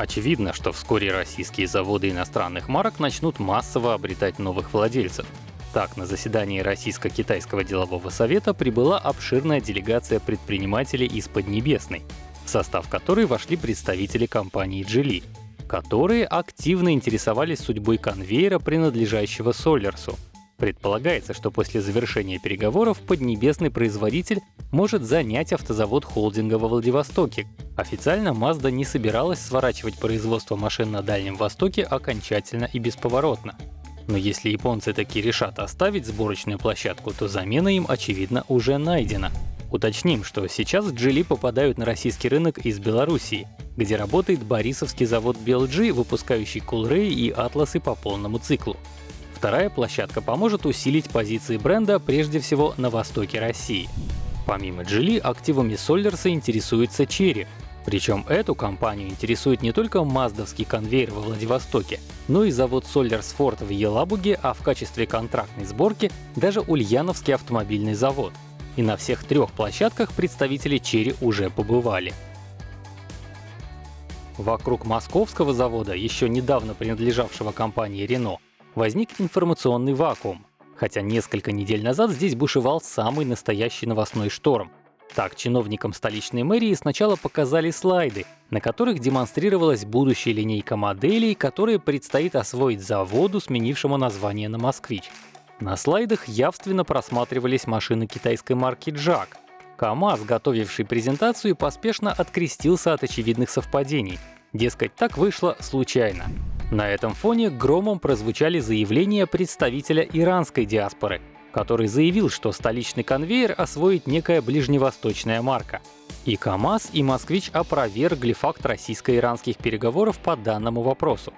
Очевидно, что вскоре российские заводы иностранных марок начнут массово обретать новых владельцев. Так, на заседании Российско-Китайского делового совета прибыла обширная делегация предпринимателей из Поднебесной, в состав которой вошли представители компании Geely, которые активно интересовались судьбой конвейера, принадлежащего Солерсу. Предполагается, что после завершения переговоров поднебесный производитель может занять автозавод холдинга во Владивостоке. Официально Mazda не собиралась сворачивать производство машин на Дальнем Востоке окончательно и бесповоротно. Но если японцы таки решат оставить сборочную площадку, то замена им, очевидно, уже найдена. Уточним, что сейчас Geely попадают на российский рынок из Белоруссии, где работает Борисовский завод BLG, выпускающий Coolray и Атласы по полному циклу. Вторая площадка поможет усилить позиции бренда прежде всего на востоке России. Помимо Geely, активами Соллерса интересуется Chery. Причем эту компанию интересует не только маздовский конвейер во Владивостоке, но и завод Ford в Елабуге, а в качестве контрактной сборки даже Ульяновский автомобильный завод. И на всех трех площадках представители Chery уже побывали. Вокруг московского завода, еще недавно принадлежавшего компании Renault, возник информационный вакуум, хотя несколько недель назад здесь бушевал самый настоящий новостной шторм. Так, чиновникам столичной мэрии сначала показали слайды, на которых демонстрировалась будущая линейка моделей, которые предстоит освоить заводу, сменившему название на «Москвич». На слайдах явственно просматривались машины китайской марки «Джак». КАМАЗ, готовивший презентацию, поспешно открестился от очевидных совпадений. Дескать, так вышло случайно. На этом фоне громом прозвучали заявления представителя иранской диаспоры, который заявил, что столичный конвейер освоит некая ближневосточная марка. И КАМАЗ, и «Москвич» опровергли факт российско-иранских переговоров по данному вопросу.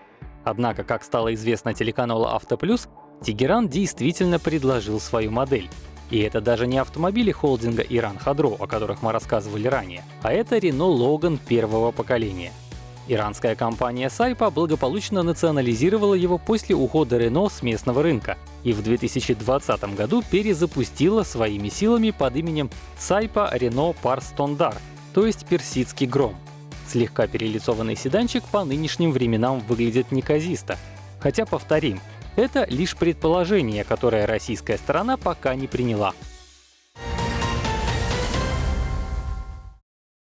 Однако, как стало известно телеканалу «Автоплюс», Тегеран действительно предложил свою модель. И это даже не автомобили холдинга Иран Хадро, о которых мы рассказывали ранее, а это Renault Logan первого поколения. Иранская компания Сайпа благополучно национализировала его после ухода Рено с местного рынка и в 2020 году перезапустила своими силами под именем Сайпа Рено Парстондар, то есть персидский гром. Слегка перелицованный седанчик по нынешним временам выглядит неказисто. Хотя, повторим, это лишь предположение, которое российская сторона пока не приняла.